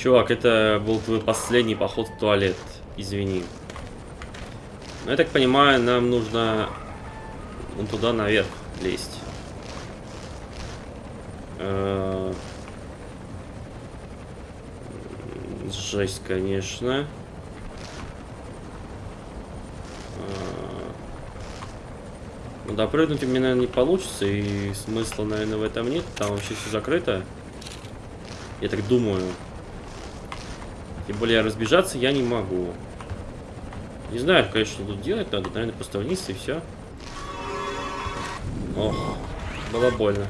Чувак, это был твой последний поход в туалет. Извини. Но я так понимаю, нам нужно вон туда наверх лезть. Э, Жесть, конечно. Э, Ну, допрыгнуть у меня, наверное, не получится, и смысла, наверное, в этом нет. Там вообще все закрыто. Я так думаю. Тем более разбежаться я не могу. Не знаю, конечно, что тут делать надо. Наверное, просто вниз и все. Ох, было больно.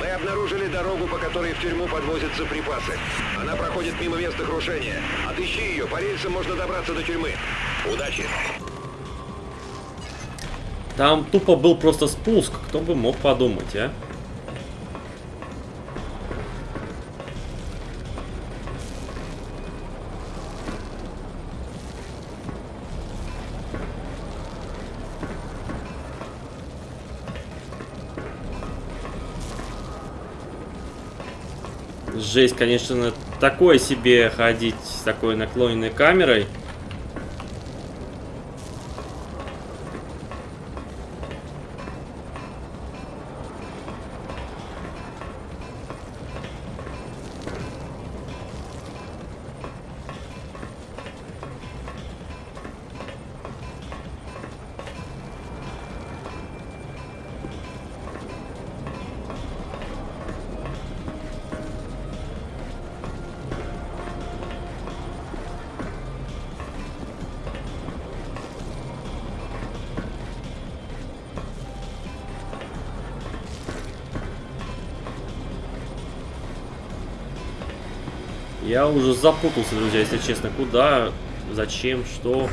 Мы обнаружили дорогу, по которой в тюрьму подвозятся припасы. Она проходит мимо места крушения. Отыщи ее, по рельсам можно добраться до тюрьмы. Удачи! Там тупо был просто спуск. Кто бы мог подумать, а? Жесть, конечно, такое себе ходить с такой наклоненной камерой. Уже запутался, друзья, если честно. Куда, зачем, что,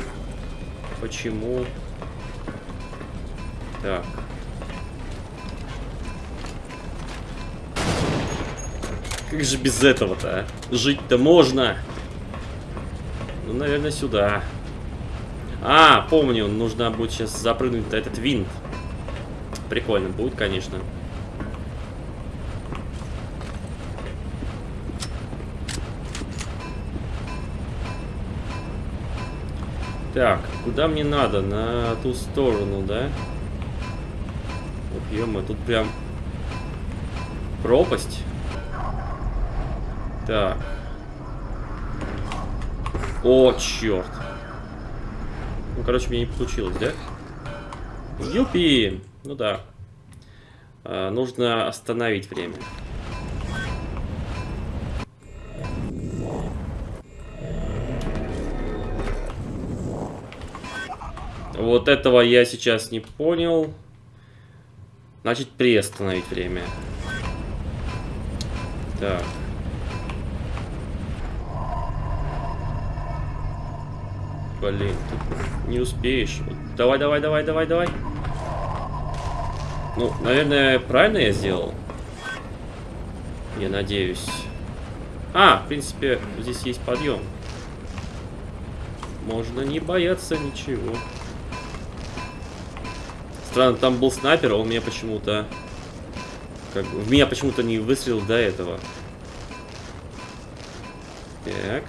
почему. Так. Как же без этого-то, а? Жить-то можно. Ну, наверное, сюда. А, помню, нужно будет сейчас запрыгнуть на этот винт. Прикольно будет, конечно. Так, куда мне надо? На ту сторону, да? Ох, ё тут прям пропасть. Так. О, черт. Ну, короче, мне не получилось, да? Юпи! Ну да. А, нужно остановить время. Вот этого я сейчас не понял. Значит, приостановить время. Так. Блин, тут не успеешь. Давай, давай, давай, давай, давай. Ну, наверное, правильно я сделал. Я надеюсь. А, в принципе, здесь есть подъем. Можно не бояться ничего. Странно, там был снайпер, а он меня почему-то... Как, в меня почему-то не выстрелил до этого. Так.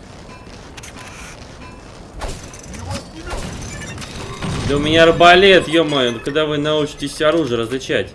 Да у меня арбалет, ё-моё, ну когда вы научитесь оружие различать?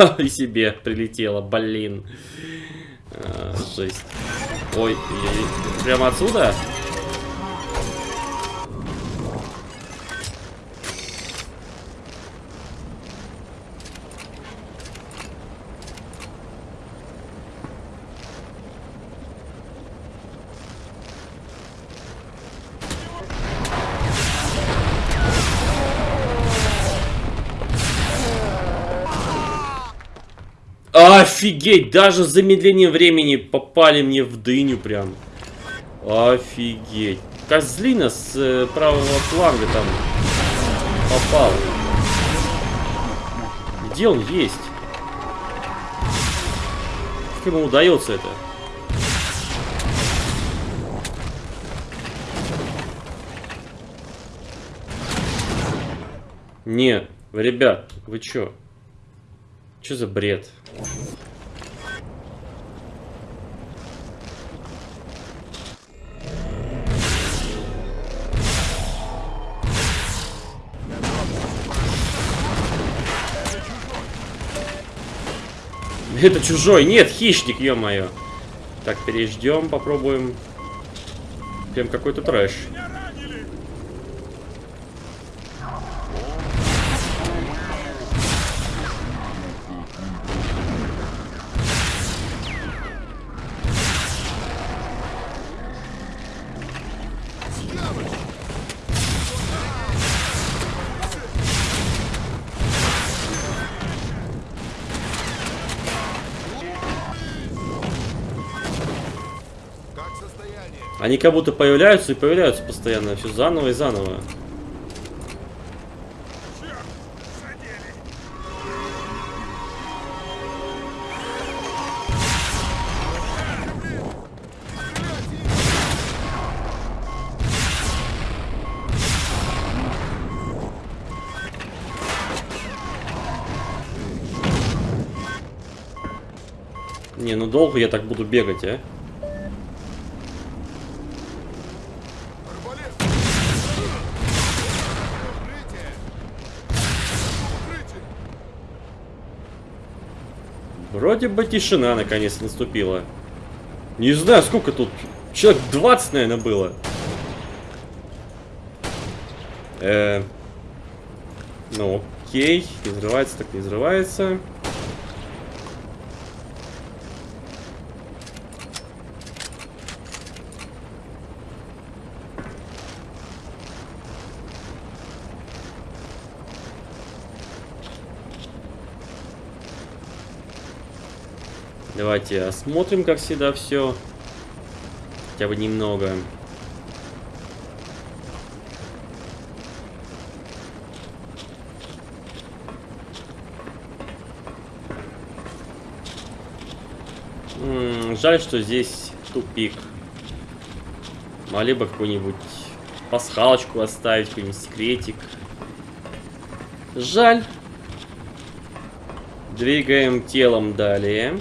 и себе прилетело, блин. А, жесть. Ой, прямо отсюда? Офигеть, даже с замедлением времени попали мне в дыню прям. Офигеть. Козлина с э, правого фланга там попал. Где он есть? Как ему удается это? Не, ребят, вы чё? Чё за бред? Это чужой. Нет, хищник, ё-моё. Так, переждем, попробуем. Прям какой-то трэш. Они как будто появляются и появляются постоянно. Все заново и заново. Не, ну долго я так буду бегать, а? Вроде бы тишина наконец наступила. Не знаю, сколько тут. Человек 20, наверное, было. Э, ну, окей. Не взрывается, так не взрывается. Давайте осмотрим, как всегда, все. Хотя бы немного. М, Жаль, что здесь тупик. Могли бы какую-нибудь пасхалочку оставить, какой-нибудь секретик. Жаль. Двигаем телом далее.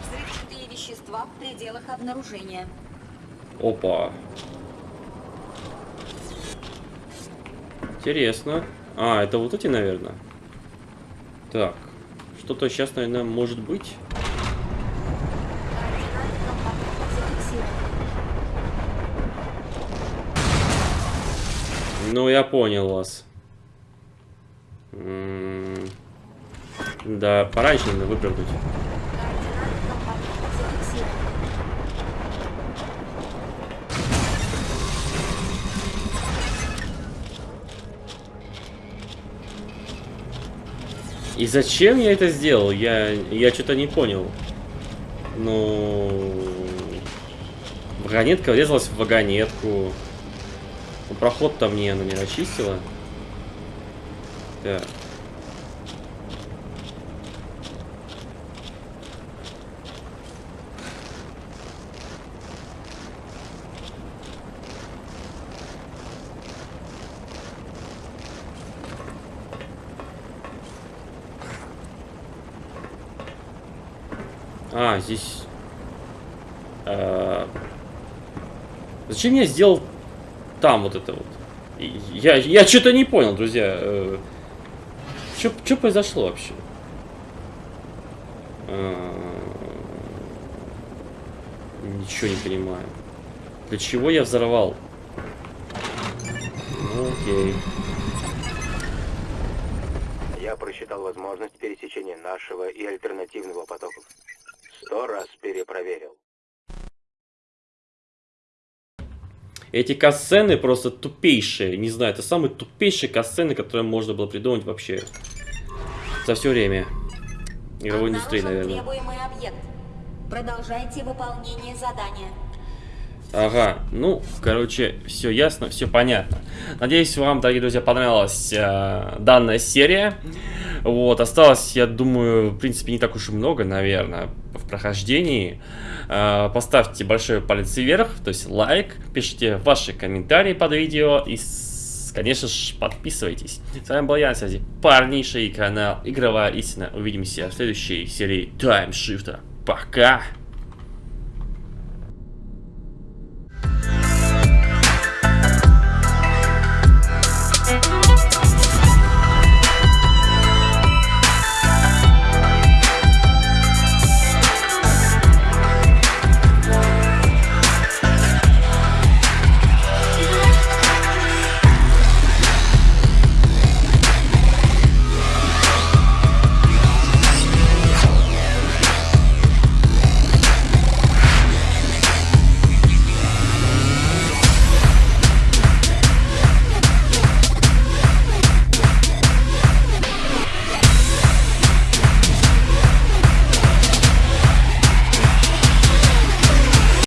Взрывчатые вещества в пределах обнаружения. Опа. Интересно. А, это вот эти, наверное. Так. Что-то сейчас, наверное, может быть. Ну, я понял вас. М, Да, пораньше надо выпрыгнуть. И зачем я это сделал? Я, я что-то не понял. Ну... Вагонетка врезалась в вагонетку. Ну, Проход-то мне она не расчистила. Так. А, здесь... а, Зачем я сделал там вот это вот? Я, я что-то не понял, друзья. Что произошло вообще? А, Ничего не понимаю. Для чего я взорвал? Ну, окей. Я просчитал возможность пересечения нашего и альтернативного потоков. Сто раз перепроверил. Эти касцены просто тупейшие. Не знаю, это самые тупейшие касцены, которые можно было придумать вообще за все время игровой индустрии, наверное. требуемый объект. Продолжайте выполнение задания. Ага, ну, короче, все ясно, все понятно. Надеюсь, вам, дорогие друзья, понравилась э, данная серия. Вот, осталось, я думаю, в принципе, не так уж и много, наверное, прохождении. Э, поставьте большой палец вверх, то есть лайк, пишите ваши комментарии под видео и, конечно же, подписывайтесь. С вами был я, на связи парнейший канал Игровая Истина. Увидимся в следующей серии Таймшифта. Пока!